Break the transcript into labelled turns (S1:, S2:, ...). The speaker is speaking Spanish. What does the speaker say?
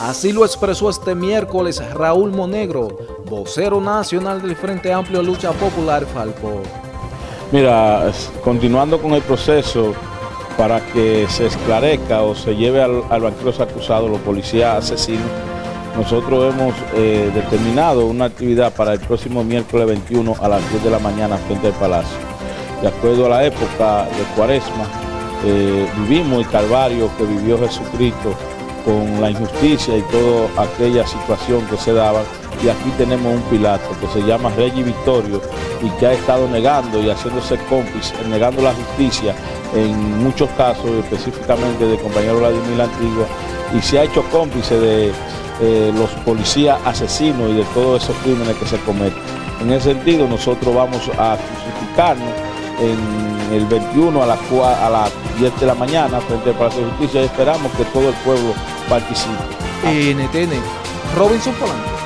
S1: Así lo expresó este miércoles Raúl Monegro, vocero nacional del Frente Amplio Lucha Popular Falpo.
S2: Mira, continuando con el proceso para que se esclarezca o se lleve al, al banqueros acusado, los policías asesinos, nosotros hemos eh, determinado una actividad para el próximo miércoles 21 a las 10 de la mañana frente al Palacio. De acuerdo a la época de Cuaresma, eh, vivimos el calvario que vivió Jesucristo con la injusticia y toda aquella situación que se daba. Y aquí tenemos un Pilato que se llama y Victorio y que ha estado negando y haciéndose cómplice, negando la justicia en muchos casos, específicamente de compañero Vladimir Antigua, y se ha hecho cómplice de eh, los policías asesinos y de todos esos crímenes que se cometen. En ese sentido, nosotros vamos a crucificarnos en el 21 a las, a las 10 de la mañana frente al Palacio de Justicia y esperamos que todo el pueblo participe.
S1: NTN, Robinson Polanco.